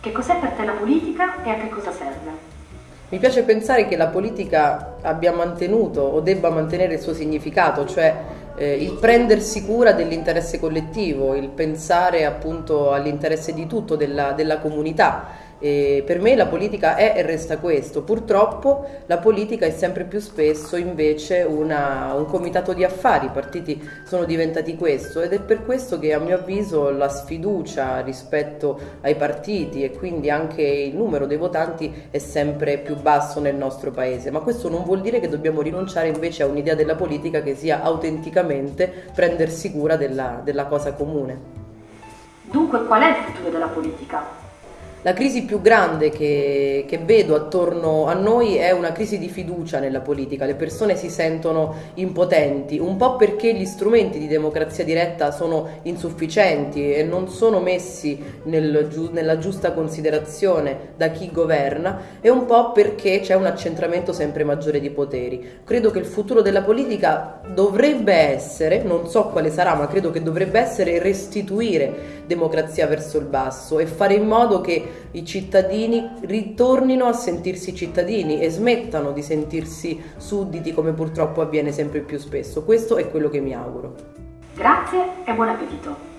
Che cos'è per te la politica e a che cosa serve? Mi piace pensare che la politica abbia mantenuto o debba mantenere il suo significato, cioè eh, il prendersi cura dell'interesse collettivo, il pensare appunto all'interesse di tutto, della, della comunità e per me la politica è e resta questo. Purtroppo la politica è sempre più spesso invece una, un comitato di affari, i partiti sono diventati questo ed è per questo che a mio avviso la sfiducia rispetto ai partiti e quindi anche il numero dei votanti è sempre più basso nel nostro paese. Ma questo non vuol dire che dobbiamo rinunciare invece a un'idea della politica che sia autenticamente prendersi cura della, della cosa comune. Dunque qual è il futuro della politica? La crisi più grande che, che, vedo attorno a noi è una crisi di fiducia nella politica, le persone si sentono impotenti, un po' perché gli strumenti di democrazia diretta sono insufficienti e non sono messi nel, nella giusta considerazione da chi governa e un po' perché c'è un accentramento sempre maggiore di poteri. Credo che il futuro della politica dovrebbe essere, non so quale sarà, ma credo che dovrebbe essere restituire democrazia verso il basso e fare in modo che i cittadini ritornino a sentirsi cittadini e smettano di sentirsi sudditi come purtroppo avviene sempre più spesso. Questo è quello che mi auguro. Grazie e buon appetito.